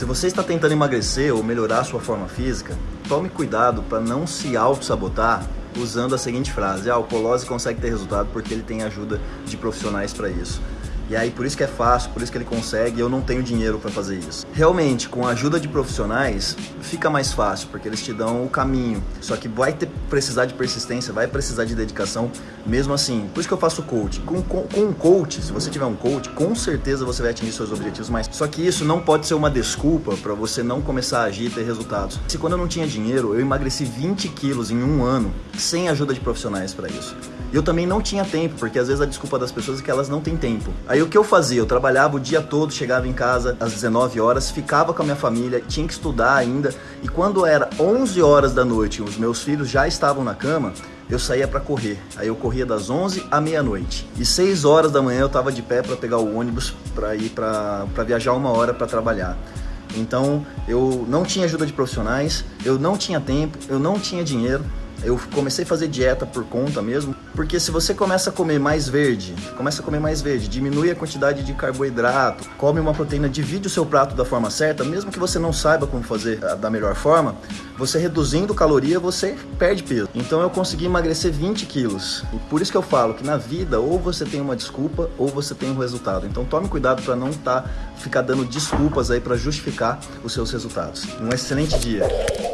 Se você está tentando emagrecer ou melhorar sua forma física, tome cuidado para não se auto-sabotar usando a seguinte frase: ah, o Polose consegue ter resultado porque ele tem ajuda de profissionais para isso. E aí por isso que é fácil, por isso que ele consegue, eu não tenho dinheiro para fazer isso. Realmente, com a ajuda de profissionais, fica mais fácil, porque eles te dão o caminho. Só que vai ter, precisar de persistência, vai precisar de dedicação, mesmo assim. Por isso que eu faço coach. Com, com, com um coach, se você tiver um coach, com certeza você vai atingir seus objetivos mais. Só que isso não pode ser uma desculpa para você não começar a agir e ter resultados. Se quando eu não tinha dinheiro, eu emagreci 20 quilos em um ano, sem ajuda de profissionais para isso. E eu também não tinha tempo, porque às vezes a desculpa das pessoas é que elas não têm tempo. Aí o que eu fazia? Eu trabalhava o dia todo, chegava em casa às 19 horas, ficava com a minha família, tinha que estudar ainda. E quando era 11 horas da noite, os meus filhos já estavam na cama, eu saía para correr. Aí eu corria das 11 à meia-noite. E 6 horas da manhã eu estava de pé para pegar o ônibus para ir para viajar uma hora para trabalhar. Então eu não tinha ajuda de profissionais, eu não tinha tempo, eu não tinha dinheiro. Eu comecei a fazer dieta por conta mesmo, porque se você começa a comer mais verde, começa a comer mais verde, diminui a quantidade de carboidrato, come uma proteína, divide o seu prato da forma certa, mesmo que você não saiba como fazer ah, da melhor forma, você reduzindo caloria, você perde peso. Então eu consegui emagrecer 20 quilos. E por isso que eu falo que na vida, ou você tem uma desculpa, ou você tem um resultado. Então tome cuidado para não tá, ficar dando desculpas aí para justificar os seus resultados. Um excelente dia!